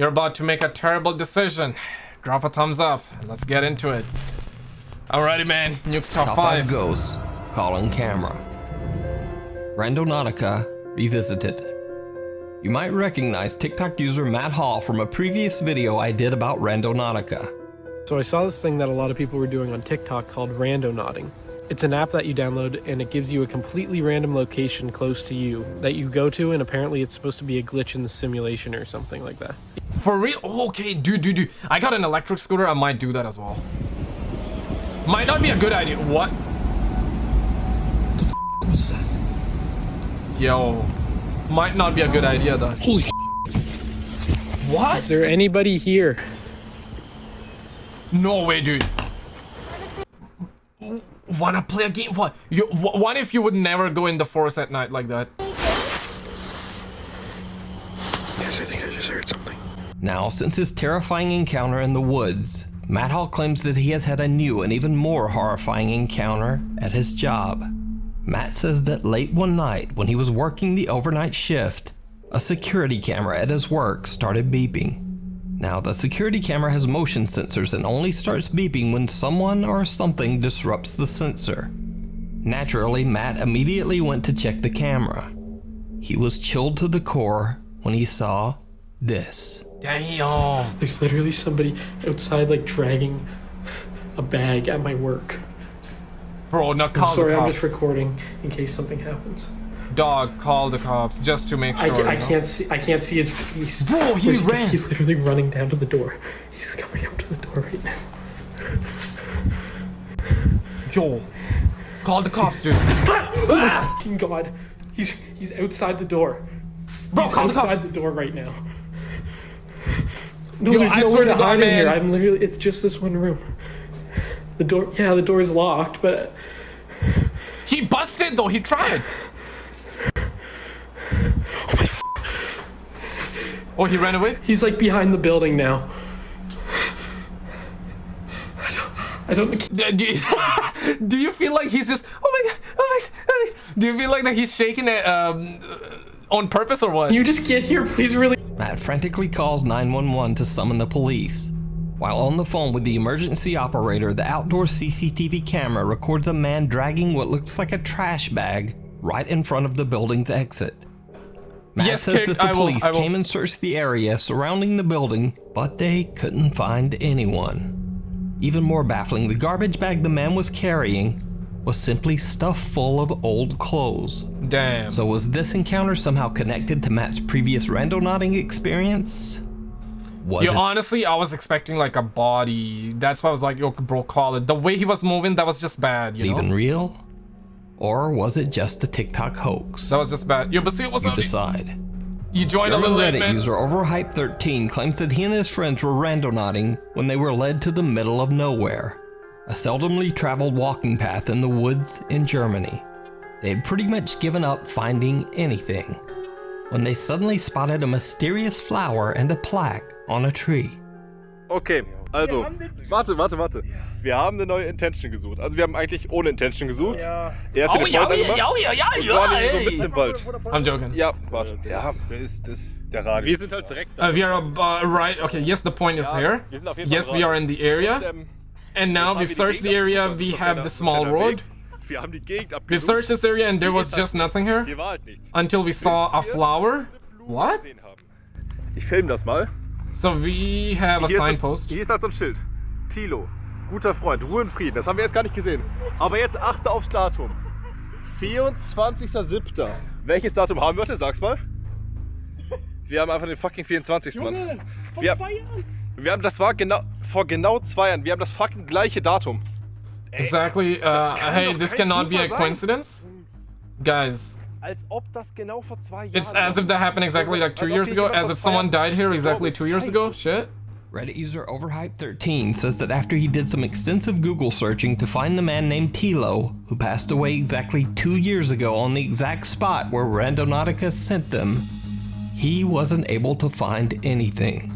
You're about to make a terrible decision. Drop a thumbs up and let's get into it. Alrighty, man. Nukes top, Top 5. 5 Ghosts, Calling Camera. Randonautica Revisited. You might recognize TikTok user Matt Hall from a previous video I did about Randonautica. So I saw this thing that a lot of people were doing on TikTok called Randonauting. It's an app that you download and it gives you a completely random location close to you that you go to and apparently it's supposed to be a glitch in the simulation or something like that. For real? Okay, dude, dude, dude. I got an electric scooter. I might do that as well. Might not be a good idea. What? What's that? Yo. Might not be a good idea, though. Holy sh- What? Is there anybody here? No way, dude. Wanna play a game? What? You, wh- what if you would never go in the forest at night like that? Guys, I think I just heard something. Now, since his terrifying encounter in the woods, Matt Hall claims that he has had a new and even more horrifying encounter at his job. Matt says that late one night, when he was working the overnight shift, a security camera at his work started beeping. Now, the security camera has motion sensors and only starts beeping when someone or something disrupts the sensor. Naturally, Matt immediately went to check the camera. He was chilled to the core when he saw this. Damn. There's literally somebody outside like dragging a bag at my work. Bro, now call I'm sorry, the I'm just recording in case something happens. Dog, call the cops just to make sure. I, I can't see. I can't see his face. Bro, he Where's ran. He's literally running down to the door. He's coming up to the door right now. Yo. Call the cops, dude. Ah! Oh ah! Fucking God, he's he's outside the door. Bro, he's call the outside cops. the door right now. No, Yo, there's I nowhere to hide in here. I'm literally. It's just this one room. The door. Yeah, the door is locked, but He busted though. He tried. Oh, he ran away. he's like behind the building now. I don't. I don't. Do you, do you feel like he's just? Oh my god! Oh my! god, Oh my god. Do you feel like that he's shaking it um, uh, on purpose or what? Can you just get here, please? Really? Matt frantically calls 911 to summon the police. While on the phone with the emergency operator, the outdoor CCTV camera records a man dragging what looks like a trash bag right in front of the building's exit. Matt Yes, says that the police came and searched the area surrounding the building, but they couldn't find anyone. Even more baffling, the garbage bag the man was carrying was simply stuffed full of old clothes. Damn. So was this encounter somehow connected to Matt's previous randonauting experience? Was Yo, it honestly, I was expecting like a body. That's why I was like, yo, bro, call it. The way he was moving, that was just bad. You know, even real? Or was it just a TikTok hoax? that was just bad. Yo, but see, what's you up? decide. You joined a German little Reddit man. user Overhype13 claims that he and his friends were randonauting when they were led to the middle of nowhere, a seldomly traveled walking path in the woods in Germany. They had pretty much given up finding anything when they suddenly spotted a mysterious flower and a plaque on a tree. Okay, also, warte, warte, warte. Wir haben eine neue Intention gesucht. Also wir haben eigentlich ohne Intention gesucht. Er hat Oh, den ja, ja, ja, ja, und ja, war nämlich so ey. mitten im Wald. I'm joking. Ja, warte. Ja, wer ist das? Der Radio. Wir sind halt direkt Uh, we are uh, right. Okay, yes, the point is Ja, here. wir sind auf jeden Fall Yes, we are in the area. Und, ähm, And now jetzt haben we've wir die searched the Gegend area. We have the small road. Wir haben die Gegend We've abgesucht. searched this area and there Hier was ist halt just nothing here Hier war halt nichts. until we saw a flower. What? Gesehen haben. Ich filme das mal. So we have a signpost. hier ist halt so ein Schild. Tilo, guter Freund, Ruhe und Frieden. Das haben wir jetzt gar nicht gesehen. Aber jetzt achte aufs Datum. 24.07. Welches Datum haben wir heute? Sag's mal. Wir haben einfach den fucking 24. Mann. Wir, wir haben, das war genau, vor genau zwei Jahren. Wir haben das fucking gleiche Datum. Exactly. Uh, hey, this cannot be a Zufall sein. coincidence. Guys, Als ob das genau vor zwei Jahren it's as if that happened exactly like two years ago. genau As vor if zwei someone Jahren died here exactly two years ago. Shit. Reddit user Overhype13 says that after he did some extensive Google searching to find the man named Tilo, who passed away exactly two years ago on the exact spot where Randonautica sent them, he wasn't able to find anything.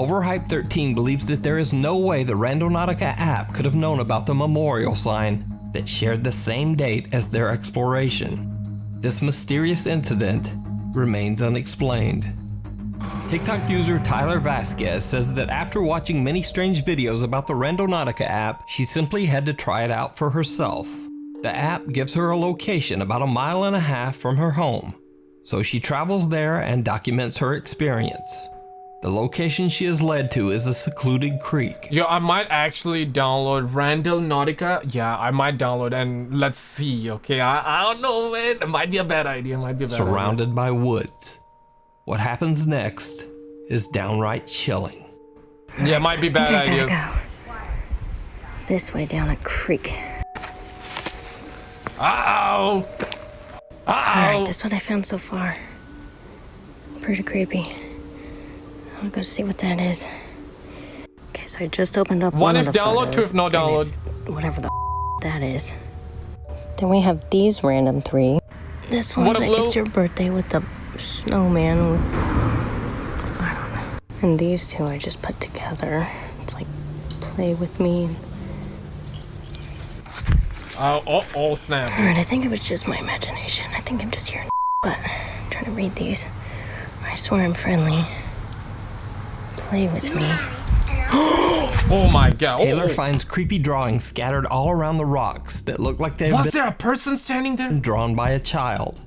Overhype13 believes that there is no way the Randonautica app could have known about the memorial sign that shared the same date as their exploration. This mysterious incident remains unexplained. TikTok user Tyler Vasquez says that after watching many strange videos about the Randonautica app, she simply had to try it out for herself. The app gives her a location about a mile and a half from her home, so she travels there and documents her experience. The location she is led to is a secluded creek. Yo, I might actually download Randonautica. Yeah, I might download and let's see. Okay, I, I don't know, man. It might be a bad idea. It might be a bad idea. surrounded by woods. What happens next is downright chilling. Yeah, it might be I think bad I ideas. gotta go. This way down a creek. Uh-oh. Alright, Uh-oh. this is what I found so far. Pretty creepy. I'll go see what that is. Okay, so I just opened up One one, if of the download, two if no and download. Whatever the that is. Then we have these random three. This What one's a like it's your birthday with the snowman with I don't know. And these two I just put together. It's like play with me. Oh, oh, oh, snap. Alright, I think it was just my imagination. I think I'm just hearing but I'm trying to read these. I swear I'm friendly. Play with me. Oh my god. Taylor oh. finds creepy drawings scattered all around the rocks that look like they've Was been there a person standing there? drawn by a child.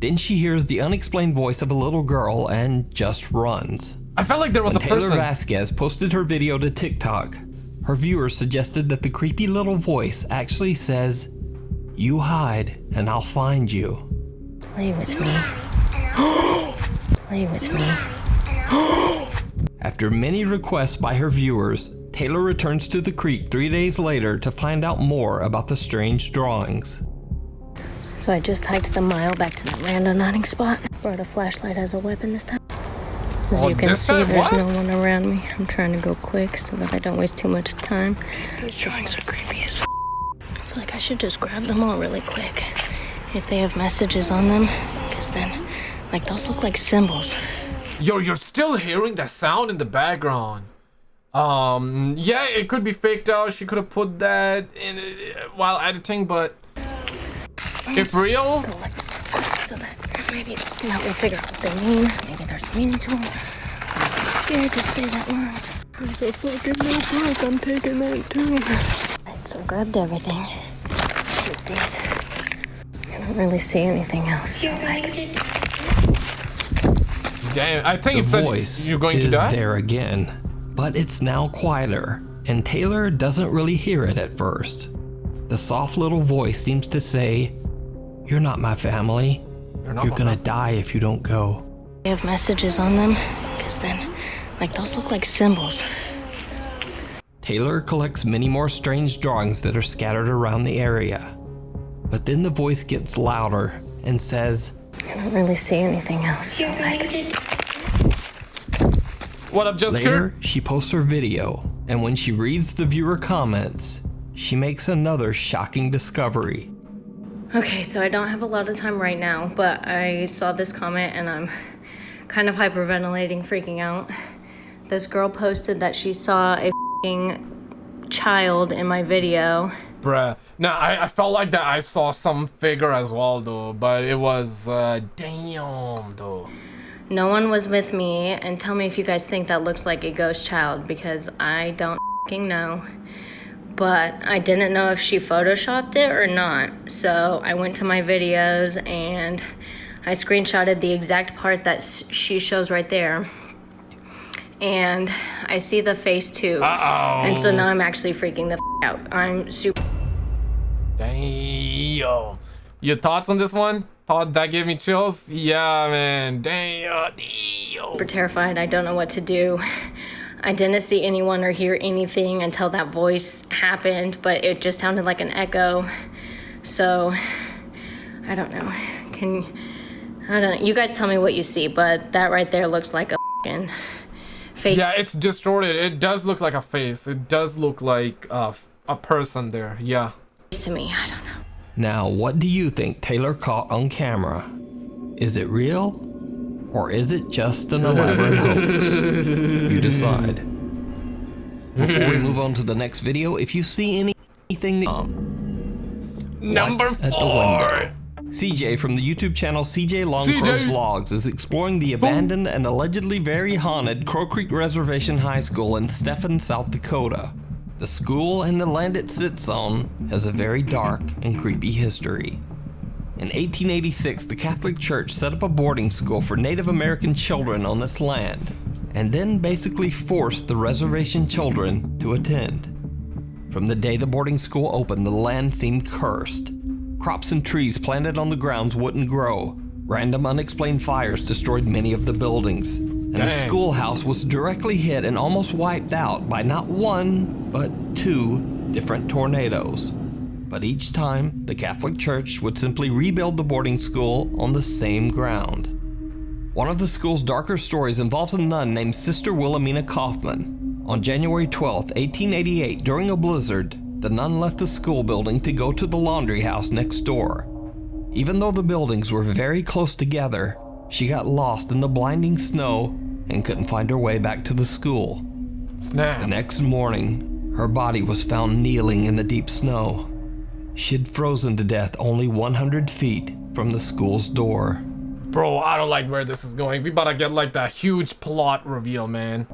Then she hears the unexplained voice of a little girl and just runs. I felt like there was a Taylor person. Vasquez posted her video to TikTok. Her viewers suggested that the creepy little voice actually says, You hide and I'll find you. Play with me. Play with me. After many requests by her viewers, Taylor returns to the creek three days later to find out more about the strange drawings. So I just hiked the mile back to that randonauting spot. Brought a flashlight as a weapon this time. As Oh, you can see, there's What? no one around me. I'm trying to go quick so that I don't waste too much time. These drawings are creepy as I feel like I should just grab them all really quick. If they have messages on them, because then, like, those look like symbols. Yo, you're still hearing that sound in the background. Um, yeah, it could be faked out. She could have put that in uh, while editing, but if real, Go like quick so that maybe it's just gonna help me figure out what they mean. Maybe there's meaning to them. I'm too scared to stay that long. There's a fucking notebook. I'm taking that too. Right, so I grabbed everything. These. I don't really see anything else. So like, damn, I think The it said voice you're going is to die. there again, but it's now quieter, and Taylor doesn't really hear it at first. The soft little voice seems to say, You're not my family. You're not You're gonna friend. die if you don't go. they have messages on them. Because then, like, those look like symbols. Taylor collects many more strange drawings that are scattered around the area. But then the voice gets louder and says, I don't really see anything else. So like, What up, Jessica? Later, she posts her video, and when she reads the viewer comments, she makes another shocking discovery. Okay, so I don't have a lot of time right now, but I saw this comment and I'm kind of hyperventilating, freaking out. This girl posted that she saw a fing child in my video. Bruh. Now, I, I felt like that I saw some figure as well, though, but it was, uh, damn, though. No one was with me, and tell me if you guys think that looks like a ghost child because I don't fing know. But I didn't know if she photoshopped it or not. So I went to my videos and I screenshotted the exact part that she shows right there. And I see the face too. Uh-oh. And so now I'm actually freaking the f- out. I'm super Damn. Your thoughts on this one? Thought that gave me chills? Yeah, man. Damn. Damn. Super terrified. I don't know what to do. I didn't see anyone or hear anything until that voice happened, but it just sounded like an echo. So, I don't know. Can I don't know. You guys tell me what you see, but that right there looks like a fucking fake Yeah, it's distorted. It does look like a face. It does look like uh, a person there. Yeah. to me. I don't know. Now, what do you think Taylor caught on camera? Is it real? Or is it just an elaborate hoax? You decide. Before we move on to the next video, if you see any- anything um, Number What's at the four. window? CJ from the YouTube channel CJ Longcrow's CJ. Vlogs is exploring the abandoned and allegedly very haunted Crow Creek Reservation High School in Stephan, South Dakota. The school and the land it sits on has a very dark and creepy history. In 1886, the Catholic Church set up a boarding school for Native American children on this land, and then basically forced the reservation children to attend. From the day the boarding school opened, the land seemed cursed. Crops and trees planted on the grounds wouldn't grow. Random unexplained fires destroyed many of the buildings. And the schoolhouse was directly hit and almost wiped out by not one, but two different tornadoes. But each time, the Catholic Church would simply rebuild the boarding school on the same ground. One of the school's darker stories involves a nun named Sister Wilhelmina Kaufman. On January 12, 1888, during a blizzard, the nun left the school building to go to the laundry house next door. Even though the buildings were very close together, she got lost in the blinding snow and couldn't find her way back to the school. Snap. The next morning, her body was found kneeling in the deep snow. She'd frozen to death only 100 feet from the school's door. Bro, I don't like where this is going. We about to get like that huge plot reveal, man.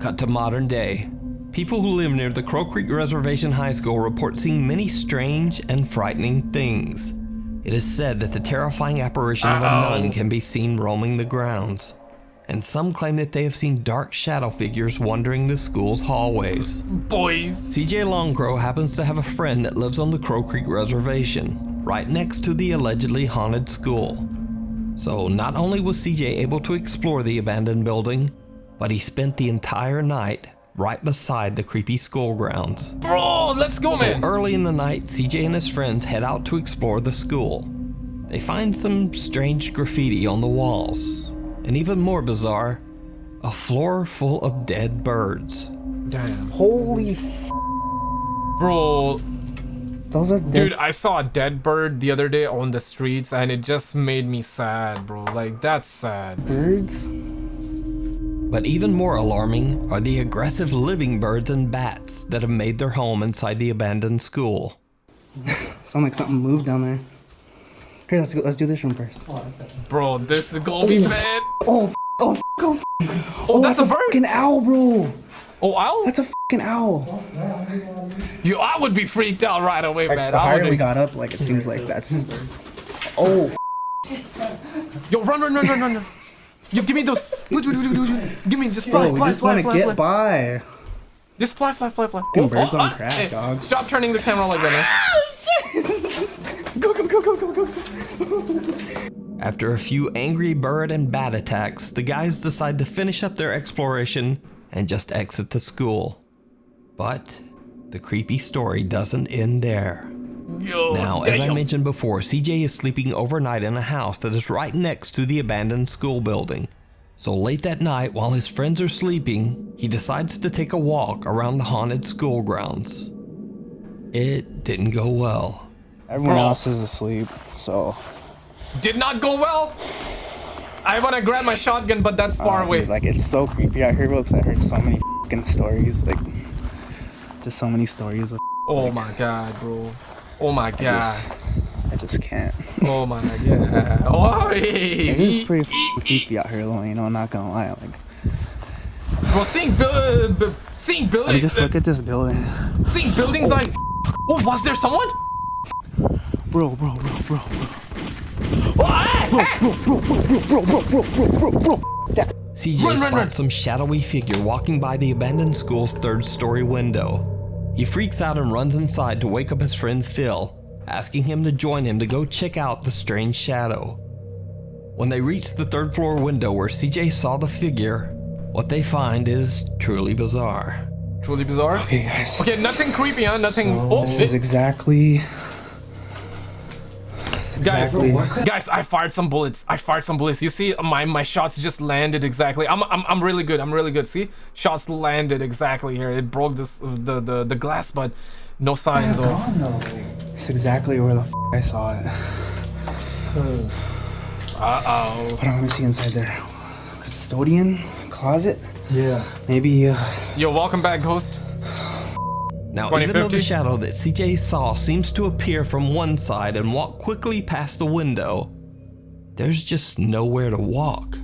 Cut to modern day. People who live near the Crow Creek Reservation High School report seeing many strange and frightening things. It is said that the terrifying apparition of a nun can be seen roaming the grounds. And some claim that they have seen dark shadow figures wandering the school's hallways. Boys. CJ Longcrow happens to have a friend that lives on the Crow Creek Reservation, right next to the allegedly haunted school. So not only was CJ able to explore the abandoned building, but he spent the entire night right beside the creepy school grounds. Bro, let's go, So man. early in the night, CJ and his friends head out to explore the school. They find some strange graffiti on the walls, and even more bizarre, a floor full of dead birds. Damn. Holy f- Bro, those are dead dude, I saw a dead bird the other day on the streets and it just made me sad, bro. Like, that's sad. birds. But even more alarming are the aggressive living birds and bats that have made their home inside the abandoned school. Sound like something moved down there. Here, let's go. Let's do this room first. Bro, this is gonna be bad. Oh, f- oh, f- oh, Oh, that's a bird. fucking owl, bro. Oh, owl? That's a fucking owl. You, I would be freaked out right away, Like, man. the higher would we got up, like it seems like that's. Oh, Yo, run, run, run, run, run. run. Yo, give me those. Give me just fly, bro, we fly, just want to fly, get fly. by. Just fly, fly, fly, fly. Fucking birds on ah, crack, hey, dog. Stop turning the camera like that, man. Go, go, go, go, go, go. After a few angry bird and bat attacks, the guys decide to finish up their exploration and just exit the school. But the creepy story doesn't end there. Yo, Now, as I mentioned before, CJ is sleeping overnight in a house that is right next to the abandoned school building. So late that night, while his friends are sleeping, he decides to take a walk around the haunted school grounds. It didn't go well. Everyone Bro. else is asleep, so. Did not go well. I wanna grab my shotgun, but that's far uh, away. Like it's so creepy out here, because I heard so many fucking stories. Like, just so many stories. Of, Oh my god, bro. Oh my I god. just, I just can't. Oh my god. Oh, It is pretty creepy out here, though. You know, I'm not gonna lie. Like, Bro, seeing bu- seeing I mean, buildings, just look at this building, seeing buildings like. Oh, was there someone? Bro, bro, bro, bro, Oh, ah, ah. bro, bro, bro, bro, bro, bro, bro, bro, bro. CJ Run, run, spots run. some shadowy figure walking by the abandoned school's third story window. He freaks out and runs inside to wake up his friend Phil, asking him to join him to go check out the strange shadow. When they reach the third floor window where CJ saw the figure, what they find is truly bizarre. Truly bizarre. okay, guys. Okay, nothing creepy, huh? Nothing. Oh, This is eh, exactly. Guys, exactly- guys, I fired some bullets. I fired some bullets. You see, my my shots just landed exactly. I'm I'm I'm really good. I'm really good. See, shots landed exactly here. It broke this the the the glass, but no signs of. It's exactly where the f- I saw it. Uh oh. Hold on, let me see inside there. Custodian closet. Yeah. Maybe. Uh, Yo, welcome back, Ghost. Now, even though the shadow that CJ saw seems to appear from one side and walk quickly past the window, there's just nowhere to walk.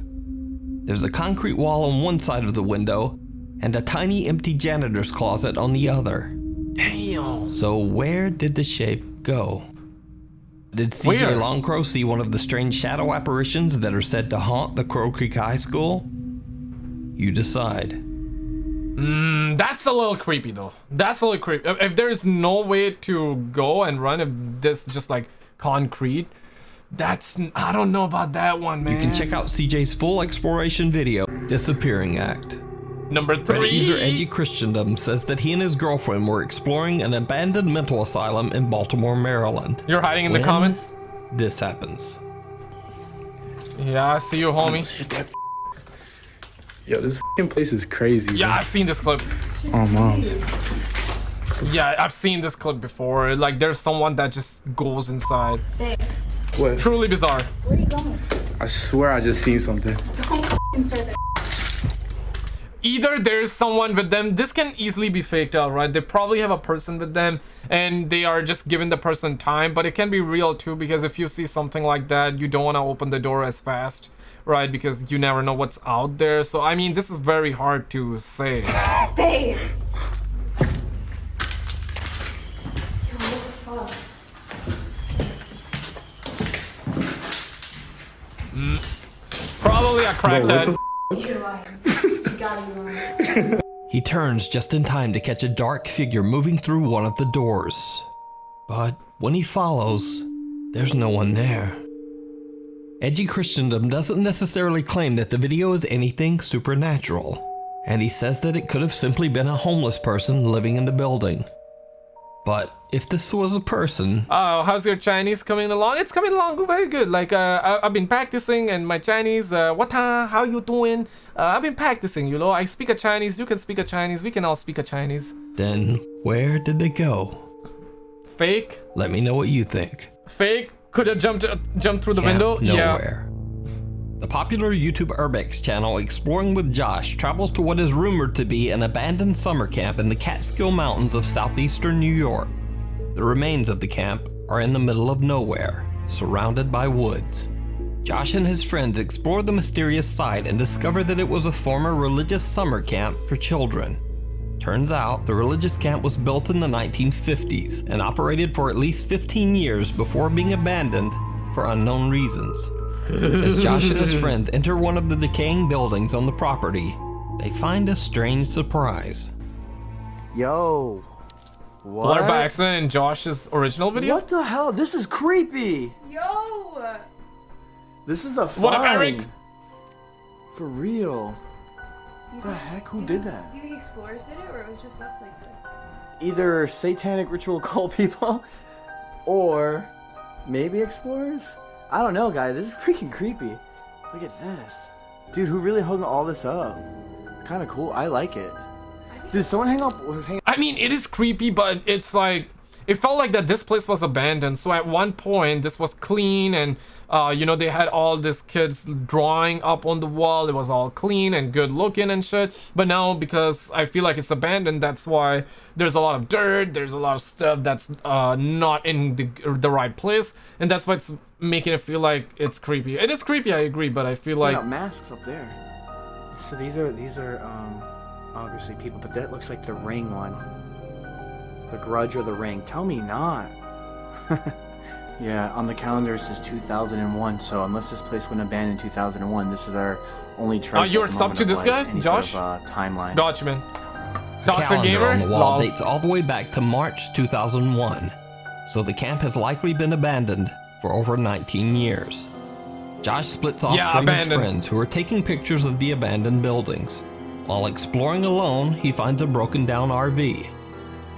There's a concrete wall on one side of the window and a tiny empty janitor's closet on the other. Damn. So, where did the shape go? Did CJ Where? Longcrow see one of the strange shadow apparitions that are said to haunt the Crow Creek High School? You decide. Mm, that's a little creepy though. That's a little creepy. If, if there's no way to go and run, if this just like concrete, that's I don't know about that one, man. You can check out CJ's full exploration video, Disappearing Act. number three. Reddit three. user Edgy Christendom says that he and his girlfriend were exploring an abandoned mental asylum in Baltimore, Maryland. You're hiding in the comments. This happens. Yeah, I see you, homie. Hit that. Yo, this fucking place is crazy. Yeah, bro. I've seen this clip. Oh, moms. Yeah, I've seen this clip before. Like, there's someone that just goes inside. What? Truly bizarre. Where are you going? I swear I just seen something. Don't f***ing. Either there's someone with them. This can easily be faked out, right? They probably have a person with them, and they are just giving the person time. But it can be real too, because if you see something like that, you don't want to open the door as fast, right? Because you never know what's out there. So I mean, this is very hard to say. Babe! Yo, what the fuck? Mm. Probably a crackhead. You're lying. you gotta be lying. He turns just in time to catch a dark figure moving through one of the doors. But when he follows, there's no one there. Edgy Christendom doesn't necessarily claim that the video is anything supernatural, and he says that it could have simply been a homeless person living in the building. But if this was a person, Oh, how's your Chinese coming along? It's coming along very good. Like, uh, I, I've been practicing and my Chinese, uh, what how you doing? Uh, I've been practicing, you know. I speak a Chinese, you can speak a Chinese, we can all speak a Chinese. then where did they go? Fake? Let me know what you think. Fake? Could have jumped uh, jumped through the Camp window? Yeah. Nowhere. The popular YouTube Urbex channel Exploring with Josh travels to what is rumored to be an abandoned summer camp in the Catskill Mountains of southeastern New York. The remains of the camp are in the middle of nowhere, surrounded by woods. Josh and his friends explore the mysterious site and discover that it was a former religious summer camp for children. Turns out the religious camp was built in the 1950s and operated for at least 15 years before being abandoned for unknown reasons. As Josh and his friends enter one of the decaying buildings on the property, they find a strange surprise. Yo. What? Blur by accident in Josh's original video? What the hell? This is creepy. Yo! This is a What up. Eric? For real. The heck? Who did that? Do you think explorers did it, or it was just left like this? Either satanic ritual cult people, or maybe explorers. I don't know, guys. This is freaking creepy. Look at this, dude. Who really hung all this up? Kind of cool. I like it. Did someone hang up? Was hang I mean, it is creepy, but it's like it felt like that this place was abandoned. So at one point, this was clean, and uh, you know they had all these kids drawing up on the wall. It was all clean and good looking and shit. But now, because I feel like it's abandoned, that's why there's a lot of dirt. There's a lot of stuff that's uh, not in the the right place, and that's why it's making it feel like it's creepy. It is creepy, I agree, but I feel like like masks up there. So these are these are um obviously people, but that looks like the ring one. The grudge or the ring. Tell me not. yeah, on the calendar it says 2001. So unless this place went abandoned in 2001, this is our only trace. Oh, you're sub to this like, guy, Josh? Sort of, uh, timeline. Gotcha, man. Doctor calendar Gamer, on the wall Lol. dates all the way back to March 2001, so the camp has likely been abandoned for over 19 years. Josh splits off Yeah, from his friends who are taking pictures of the abandoned buildings. While exploring alone, he finds a broken down RV.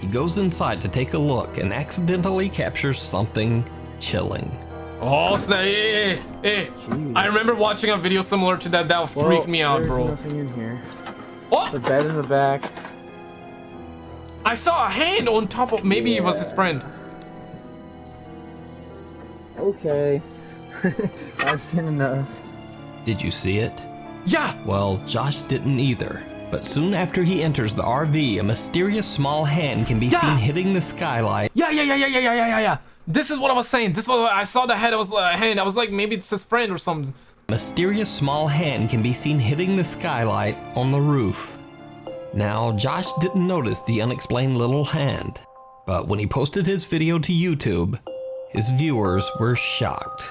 He goes inside to take a look and accidentally captures something chilling. Oh, snap. Hey, hey, hey. hey. I remember watching a video similar to that. That Well, freaked me out, bro. there's nothing in here. What? The bed in the back. I saw a hand on top of. Maybe it was his friend. Okay. I've seen enough. Did you see it? Yeah. Well, Josh didn't either. But soon after he enters the RV, a mysterious small hand can be yeah. seen hitting the skylight. Yeah, yeah, yeah, yeah, yeah, yeah, yeah, yeah. yeah. This is what I was saying. This was I saw the head. I was like, hand. I was like, maybe it's his friend or something. Mysterious small hand can be seen hitting the skylight on the roof. Now, Josh didn't notice the unexplained little hand, but when he posted his video to YouTube, his viewers were shocked.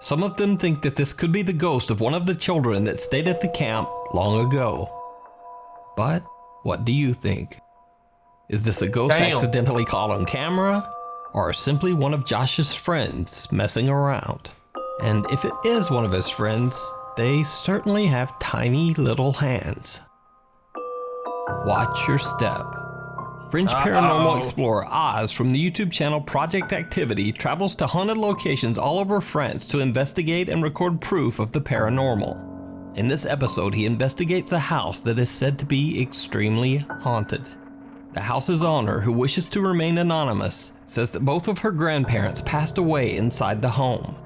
Some of them think that this could be the ghost of one of the children that stayed at the camp long ago. But what do you think? Is this a ghost Damn. accidentally caught on camera? Or simply one of Josh's friends messing around? And if it is one of his friends, they certainly have tiny little hands. Watch your step. French paranormal Uh-oh. explorer Oz from the YouTube channel Project Activity travels to haunted locations all over France to investigate and record proof of the paranormal. In this episode, he investigates a house that is said to be extremely haunted. The house's owner, who wishes to remain anonymous, says that both of her grandparents passed away inside the home.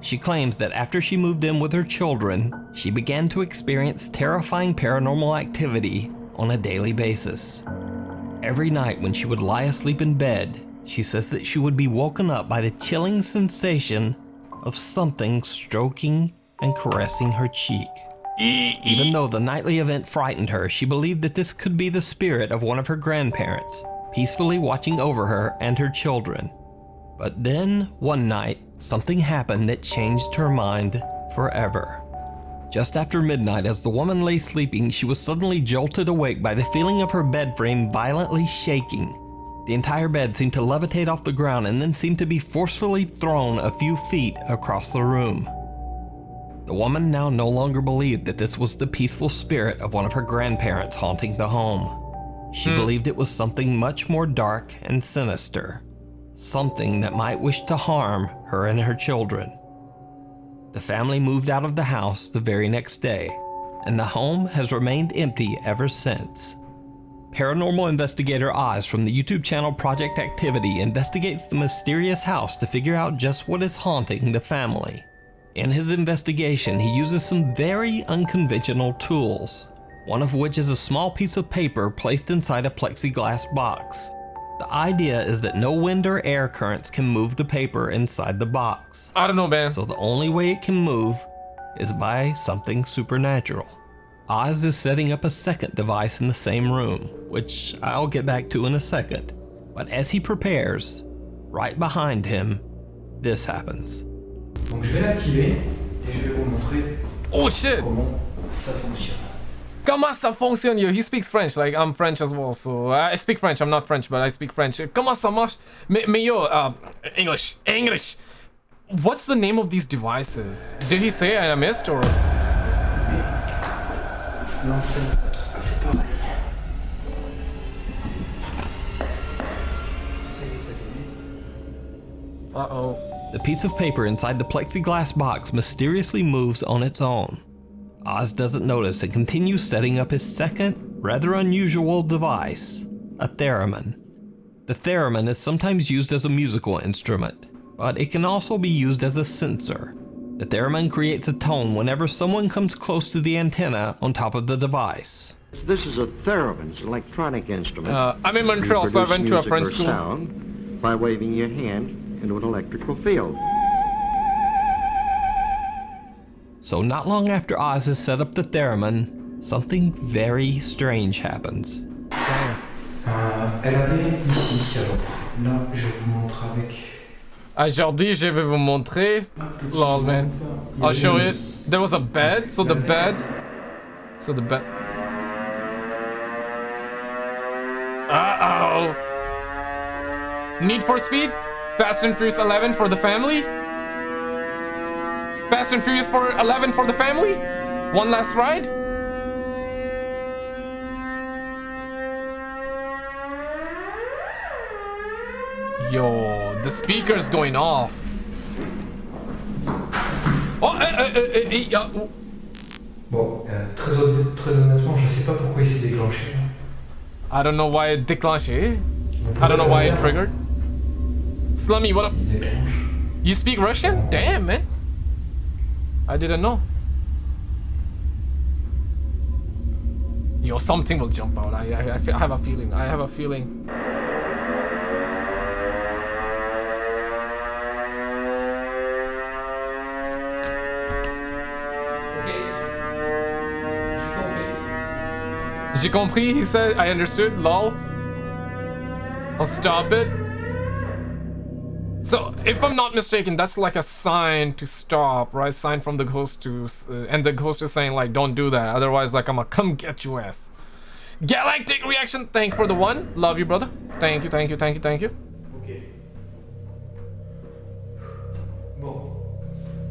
She claims that after she moved in with her children, she began to experience terrifying paranormal activity on a daily basis. Every night when she would lie asleep in bed, she says that she would be woken up by the chilling sensation of something stroking and caressing her cheek. Even though the nightly event frightened her, she believed that this could be the spirit of one of her grandparents, peacefully watching over her and her children. But then, one night, something happened that changed her mind forever. Just after midnight, as the woman lay sleeping, she was suddenly jolted awake by the feeling of her bed frame violently shaking. The entire bed seemed to levitate off the ground and then seemed to be forcefully thrown a few feet across the room. The woman now no longer believed that this was the peaceful spirit of one of her grandparents haunting the home. She hmm. believed it was something much more dark and sinister. Something that might wish to harm her and her children. The family moved out of the house the very next day, and the home has remained empty ever since. Paranormal investigator Oz from the YouTube channel Project Activity investigates the mysterious house to figure out just what is haunting the family. In his investigation, he uses some very unconventional tools, one of which is a small piece of paper placed inside a plexiglass box. The idea is that no wind or air currents can move the paper inside the box. I don't know, man. So the only way it can move is by something supernatural. Oz is setting up a second device in the same room, which I'll get back to in a second. But as he prepares, right behind him, this happens. Donc je vais l'activer et je vais vous montrer Oh shit. comment ça fonctionne. Comment ça fonctionne? Yo, he speaks French. Like I'm French as well, so I speak French. I'm not French, but I speak French. Comment ça marche? Mais, mais yo, uh, English, English. What's the name of these devices? Did he say and I missed or? L'enceinte, c'est pareil. Uh oh. The piece of paper inside the plexiglass box mysteriously moves on its own. Oz doesn't notice and continues setting up his second, rather unusual device, a theremin. The theremin is sometimes used as a musical instrument, but it can also be used as a sensor. The theremin creates a tone whenever someone comes close to the antenna on top of the device. This is a theremin, it's an electronic instrument. Uh, I'm in Montreal, so I went to a music French school. sound by waving your hand into an electrical field. So not long after Oz has set up the theremin, something very strange happens. Euh, elle avait ici, là je vous montre avec. Aujourd'hui, je vais vous montrer. Lol, man. I'll show it. There was a bed, so the bed. So the bed. Uh oh. Need for Speed? Fast and Furious 11 for the family? Fast and Furious for 11 for the family? One last ride? Yo, the speaker's going off. Oh, eh, eh, eh, eh, eh. Bon, euh, très, honnête- très honnêtement, je sais pas pourquoi il s'est déclenché. I don't know why it déclenché. I don't know why it triggered. Slummy, what up? You speak Russian? Damn, man. I didn't know. Yo, something will jump out. I, I, I, have a feeling. I have a feeling. J'ai compris, he said. I understood. Lol. I'll stop it. So, if I'm not mistaken, that's like a sign to stop, right? Sign from the ghost to... Uh, and the ghost is saying, like, don't do that. Otherwise, like, I'm gonna come get you ass. Galactic reaction. Thank you for the one. Love you, brother. Thank you, thank you, thank you, thank you. Ok. Bon.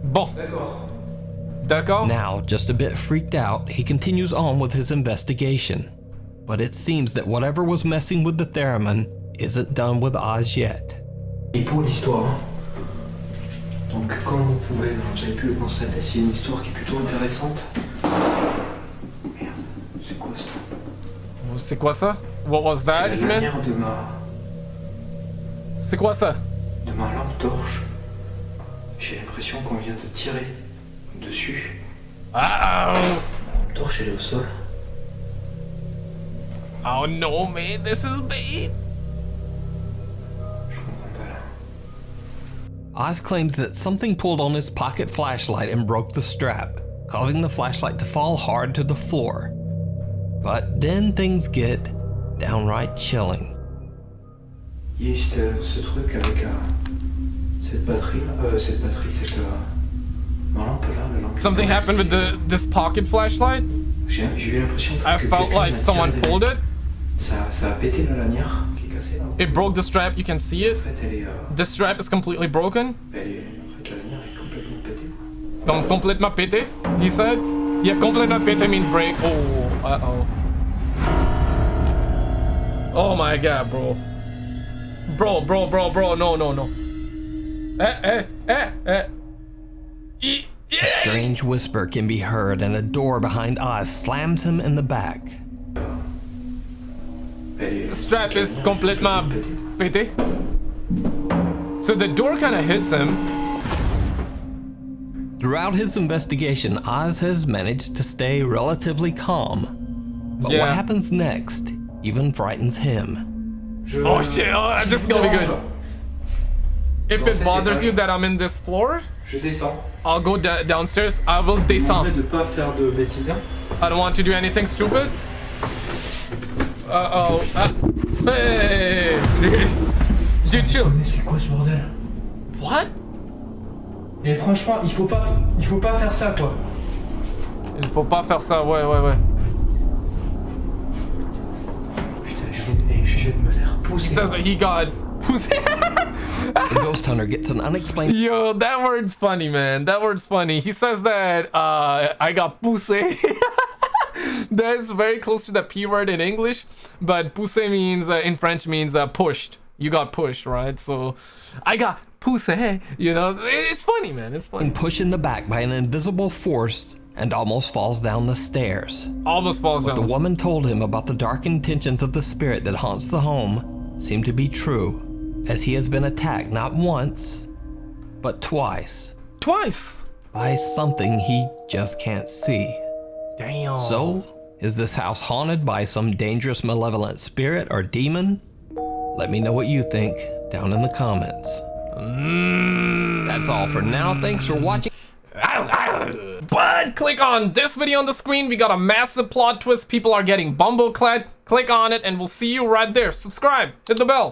Bon. D'accord. D'accord. Now, just a bit freaked out, he continues on with his investigation. But it seems that whatever was messing with the theremin isn't done with Oz yet. Et pour l'histoire, hein. donc comme vous pouvez, vous avez pu le constater, c'est une histoire qui est plutôt intéressante. Merde, c'est quoi ça? C'est quoi ça? What was that, C'est la manière de ma, C'est quoi ça? de ma lampe torche. J'ai l'impression qu'on vient de tirer dessus. Ah! La lampe torche, elle est au sol. Oh no, man, this is. Oz claims that something pulled on his pocket flashlight and broke the strap, causing the flashlight to fall hard to the floor. But then things get downright chilling. Il y a ce, ce truc avec euh, cette batterie. Euh, cette batterie, cette. Euh, lampe là, lampe. Something happened with the this pocket flashlight? J'ai j'ai eu l'impression I felt like someone pulled it. Ça, ça a pété la lanière It broke the strap, you can see it. The strap is completely broken. la complètement pété, he said. Yeah, complètement pété means break. Oh, uh-oh. Oh my god, bro. Bro, bro, bro, bro, no, no, no. Eh, eh, eh, eh. A strange whisper can be heard, and a door behind Oz slams him in the back. The strap is complètement pété. Eh? So the door kind of hits him. Throughout his investigation, Oz has managed to stay relatively calm. But what happens next even frightens him. Oh shit, oh, this is gonna be good. If it bothers you that I'm in this floor, I'll go downstairs. I will descend. demanderai de pas faire de bêtises. hein. I don't want to do anything stupid. Uh oh. Uh, hey! Dude, chill. Mais c'est quoi ce bordel? What? Et franchement, il faut pas, il faut pas faire ça quoi. Il faut pas faire ça, ouais, ouais, ouais. Putain, je viens, eh, je de me faire He pousser. says that he got. The ghost hunter gets an unexplained Yo, that word's funny, man. That word's funny. He says that uh, I got pussy. That's very close to the P word in English, but pussy means, uh, in French, means uh, pushed. You got pushed, right? So, I got pussy, you know? It's funny, man. It's funny. And push in the back by an invisible force and almost falls down the stairs. Almost falls What the down. woman told him about the dark intentions of the spirit that haunts the home seemed to be true, as he has been attacked not once, but twice Twice. by something he just can't see. Damn. So, is this house haunted by some dangerous malevolent spirit or demon? Let me know what you think down in the comments. That's all for now. Thanks for watching. But click on this video on the screen. We got a massive plot twist. People are getting bumbleclad. Click on it and we'll see you right there. Subscribe. Hit the bell.